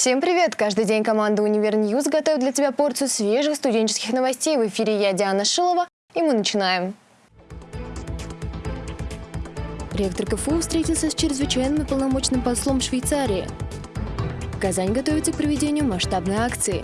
Всем привет! Каждый день команда «Универ Ньюз» готовит для тебя порцию свежих студенческих новостей. В эфире я, Диана Шилова, и мы начинаем. Ректор КФУ встретился с чрезвычайным и полномочным послом Швейцарии. Казань готовится к проведению масштабной акции.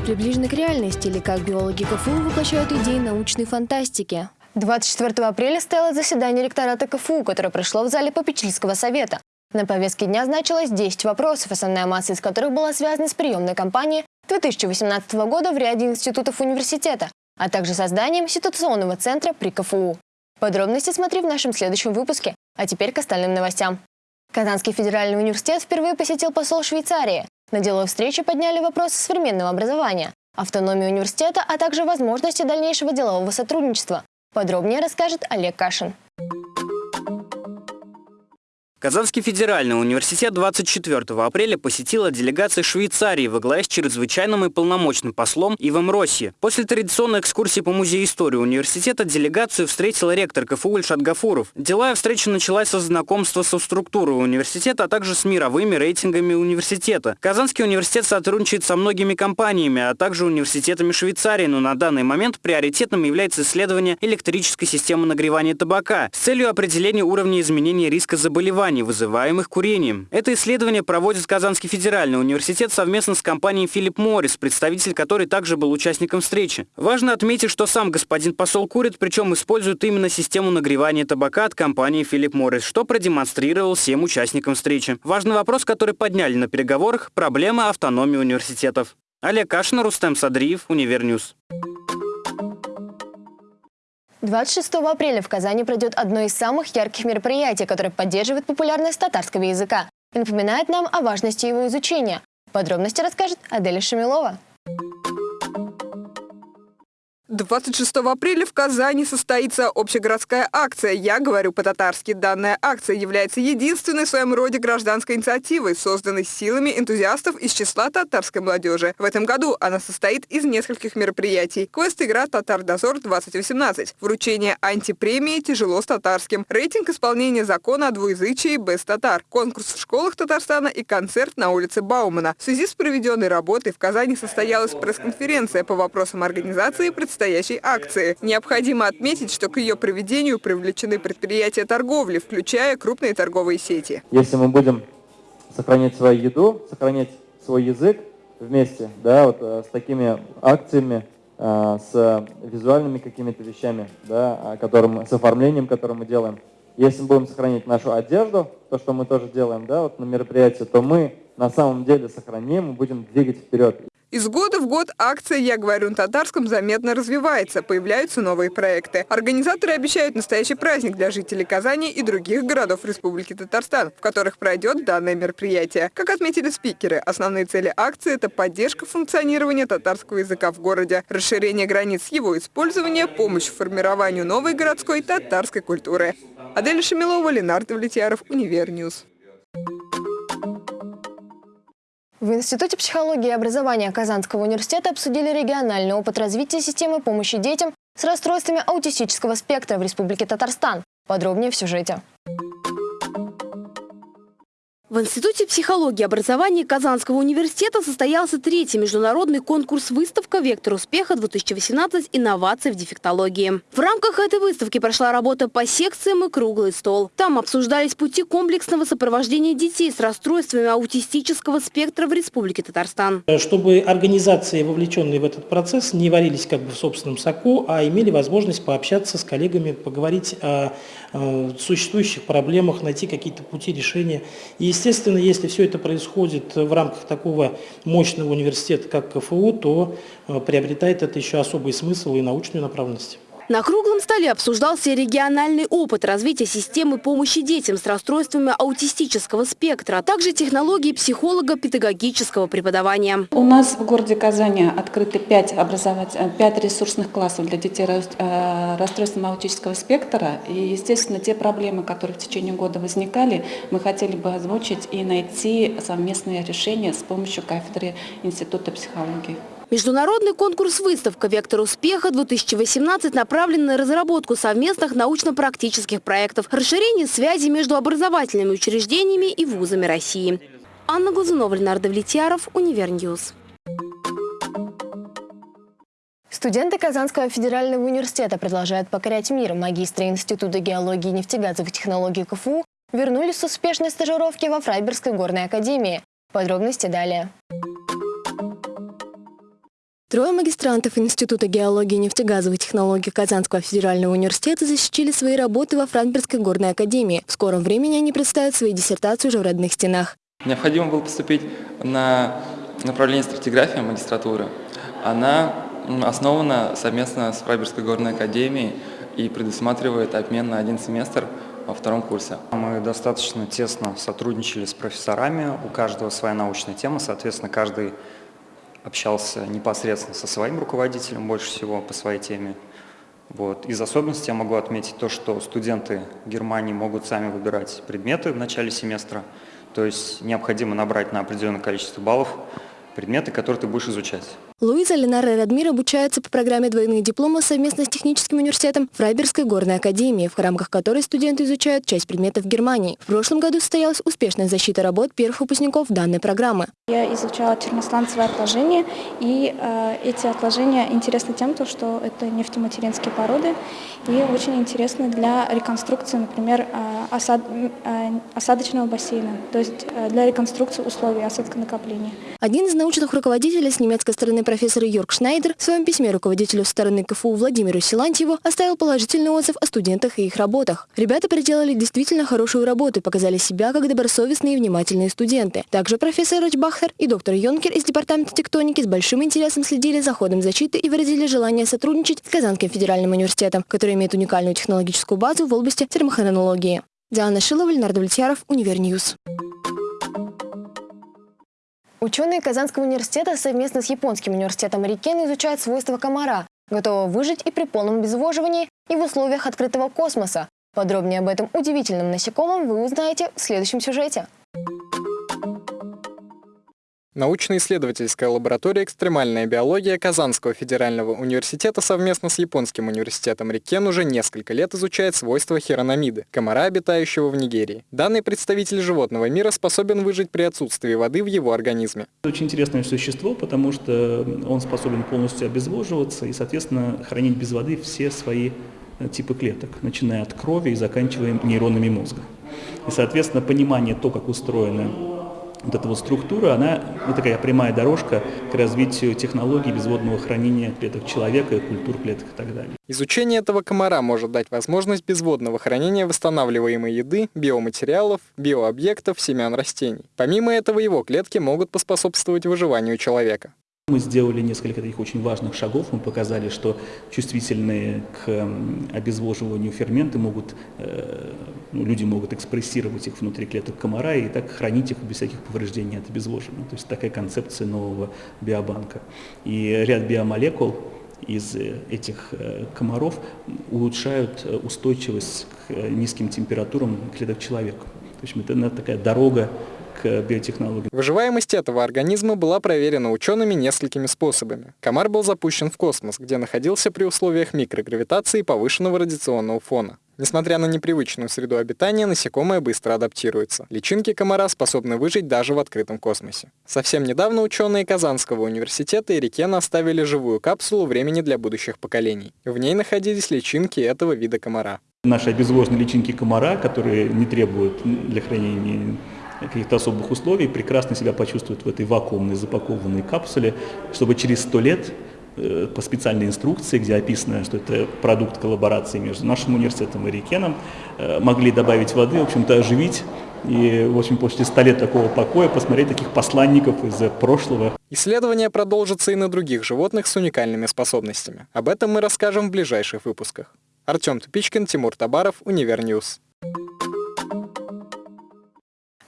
Приближены к реальности или как биологи КФУ воплощают идеи научной фантастики. 24 апреля стояло заседание ректората КФУ, которое прошло в зале попечительского совета. На повестке дня значилось 10 вопросов, основная масса из которых была связана с приемной кампанией 2018 года в ряде институтов университета, а также созданием ситуационного центра при КФУ. Подробности смотри в нашем следующем выпуске. А теперь к остальным новостям. Казанский федеральный университет впервые посетил посол Швейцарии. На деловой встрече подняли вопросы современного образования, автономии университета, а также возможности дальнейшего делового сотрудничества. Подробнее расскажет Олег Кашин. Казанский федеральный университет 24 апреля посетила делегация Швейцарии во главе с чрезвычайным и полномочным послом Ивом Росси. После традиционной экскурсии по музею истории университета делегацию встретила ректор КФУ Ильшат Гафуров. Деловая встреча началась со знакомства со структурой университета, а также с мировыми рейтингами университета. Казанский университет сотрудничает со многими компаниями, а также университетами Швейцарии, но на данный момент приоритетным является исследование электрической системы нагревания табака с целью определения уровня изменения риска заболеваний заболеваний, вызываемых курением. Это исследование проводит Казанский федеральный университет совместно с компанией Филипп Моррис, представитель которой также был участником встречи. Важно отметить, что сам господин посол курит, причем использует именно систему нагревания табака от компании Philip Morris, что продемонстрировал всем участникам встречи. Важный вопрос, который подняли на переговорах – проблема автономии университетов. Олег Кашин, Рустем Садриев, UniverNews. 26 апреля в Казани пройдет одно из самых ярких мероприятий, которое поддерживает популярность татарского языка и напоминает нам о важности его изучения. Подробности расскажет Аделя Шамилова. 26 апреля в Казани состоится общегородская акция «Я говорю по-татарски». Данная акция является единственной в своем роде гражданской инициативой, созданной силами энтузиастов из числа татарской молодежи. В этом году она состоит из нескольких мероприятий. Квест-игра «Татар-дозор-2018», вручение антипремии «Тяжело с татарским», рейтинг исполнения закона о двуязычии «Без татар», конкурс в школах Татарстана и концерт на улице Баумана. В связи с проведенной работой в Казани состоялась пресс-конференция по вопросам организации представления предстоящей акции. Необходимо отметить, что к ее проведению привлечены предприятия торговли, включая крупные торговые сети. Если мы будем сохранять свою еду, сохранять свой язык вместе, да, вот э, с такими акциями, э, с визуальными какими-то вещами, да, которым, с оформлением, которое мы делаем. Если мы будем сохранять нашу одежду, то, что мы тоже делаем да, вот на мероприятии, то мы на самом деле сохраним и будем двигать вперед. Из года в год акция «Я говорю на татарском» заметно развивается, появляются новые проекты. Организаторы обещают настоящий праздник для жителей Казани и других городов Республики Татарстан, в которых пройдет данное мероприятие. Как отметили спикеры, основные цели акции – это поддержка функционирования татарского языка в городе, расширение границ его использования, помощь в формированию новой городской татарской культуры. Адель Шамилова, Ленар Давлетьяров, UniverNews. В Институте психологии и образования Казанского университета обсудили региональный опыт развития системы помощи детям с расстройствами аутистического спектра в Республике Татарстан. Подробнее в сюжете. В Институте психологии и образования Казанского университета состоялся третий международный конкурс-выставка «Вектор успеха-2018. Инновации в дефектологии». В рамках этой выставки прошла работа по секциям и круглый стол. Там обсуждались пути комплексного сопровождения детей с расстройствами аутистического спектра в Республике Татарстан. Чтобы организации, вовлеченные в этот процесс, не варились как бы в собственном соку, а имели возможность пообщаться с коллегами, поговорить о существующих проблемах, найти какие-то пути решения. И, естественно, если все это происходит в рамках такого мощного университета, как КФУ, то э, приобретает это еще особый смысл и научную направленность. На круглом столе обсуждался региональный опыт развития системы помощи детям с расстройствами аутистического спектра, а также технологии психолого-педагогического преподавания. У нас в городе Казани открыты 5, образовать, 5 ресурсных классов для детей э, расстройством аутического спектра. И, естественно, те проблемы, которые в течение года возникали, мы хотели бы озвучить и найти совместные решения с помощью кафедры Института психологии. Международный конкурс-выставка «Вектор успеха-2018» направлен на разработку совместных научно-практических проектов, расширение связи между образовательными учреждениями и вузами России. Анна Глазунова, Ленар Давлетьяров, UniverNews. Студенты Казанского федерального университета продолжают покорять мир. Магистры Института геологии и нефтегазовых технологий КФУ вернулись с успешной стажировки во Фрайбергской горной академии. Подробности далее. Трое магистрантов Института геологии и нефтегазовых технологий Казанского федерального университета защитили свои работы во Франкфуртской горной академии. В скором времени они представят свои диссертации уже в родных стенах. Необходимо было поступить на направление стратиграфия магистратуры. Она основана совместно с Фрайбергской горной академией и предусматривает обмен на один семестр во втором курсе. Мы достаточно тесно сотрудничали с профессорами, у каждого своя научная тема, соответственно, каждый общался непосредственно со своим руководителем больше всего по своей теме. Вот. Из особенностей я могу отметить то, что студенты Германии могут сами выбирать предметы в начале семестра, то есть необходимо набрать на определенное количество баллов предметы, которые ты будешь изучать. Луиза, Ленара и Радмир обучаются по программе двойных дипломов совместно с техническим университетом Фрайбергской горной академии, в рамках которой студенты изучают часть предметов Германии. В прошлом году состоялась успешная защита работ первых выпускников данной программы. Я изучала термосланцевые отложения, и э, эти отложения интересны тем, что это нефтематеринские породы, и очень интересны для реконструкции, например, э, осад, э, осадочного бассейна, то есть э, для реконструкции условий осадконакопления. Один из научных руководителей с немецкой стороны профессор Йорк Шнайдер в своем письме руководителю стороны КФУ Владимиру Силантьеву оставил положительный отзыв о студентах и их работах. Ребята проделали действительно хорошую работу и показали себя как добросовестные и внимательные студенты. Также профессор Рочбахтер и доктор Йонкер из Департамента тектоники с большим интересом следили за ходом защиты и выразили желание сотрудничать с Казанским федеральным университетом, который имеет уникальную технологическую базу в области термохронологии. Диана Шилова, Леонард Влетьяров, Univer News. Ученые Казанского университета совместно с Японским университетом Рикен изучают свойства комара, готового выжить и при полном обезвоживании, и в условиях открытого космоса. Подробнее об этом удивительном насекомом вы узнаете в следующем сюжете. Научно-исследовательская лаборатория «Экстремальная биология» Казанского федерального университета совместно с Японским университетом Рикен уже несколько лет изучает свойства хирономиды, комара, обитающего в Нигерии. Данный представитель животного мира способен выжить при отсутствии воды в его организме. Очень интересное существо, потому что он способен полностью обезвоживаться и, соответственно, хранить без воды все свои э, типы клеток, начиная от крови и заканчивая нейронами мозга. И, соответственно, понимание то, как устроены вот эта вот структура, она ну, такая прямая дорожка к развитию технологий безводного хранения клеток человека, культур клеток и так далее. Изучение этого комара может дать возможность безводного хранения восстанавливаемой еды, биоматериалов, биообъектов, семян растений. Помимо этого, его клетки могут поспособствовать выживанию человека. Мы сделали несколько таких очень важных шагов. Мы показали, что чувствительные к обезвоживанию ферменты могут, э, ну, люди могут экспрессировать их внутри клеток комара и так хранить их без всяких повреждений от обезвоживания. То есть такая концепция нового биобанка. И ряд биомолекул из э, этих э, комаров улучшают устойчивость к низким температурам клеток человека. То есть это такая дорога к биотехнологиям. Выживаемость этого организма была проверена учеными несколькими способами. Комар был запущен в космос, где находился при условиях микрогравитации и повышенного радиационного фона. Несмотря на непривычную среду обитания, насекомое быстро адаптируется. Личинки комара способны выжить даже в открытом космосе. Совсем недавно ученые Казанского университета и Рикена оставили живую капсулу времени для будущих поколений. В ней находились личинки этого вида комара. Наши обезвоженные личинки комара, которые не требуют для хранения каких-то особых условий, прекрасно себя почувствуют в этой вакуумной запакованной капсуле, чтобы через сто лет э, по специальной инструкции, где описано, что это продукт коллаборации между нашим университетом и Рикеном, э, могли добавить воды, в общем-то оживить и, в общем, после 100 лет такого покоя посмотреть таких посланников из прошлого. Исследования продолжатся и на других животных с уникальными способностями. Об этом мы расскажем в ближайших выпусках. Артем Тупичкин, Тимур Табаров, Univer News.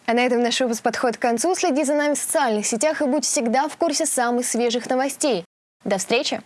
А на этом наш выпуск подходит к концу. Следи за нами в социальных сетях и будь всегда в курсе самых свежих новостей. До встречи!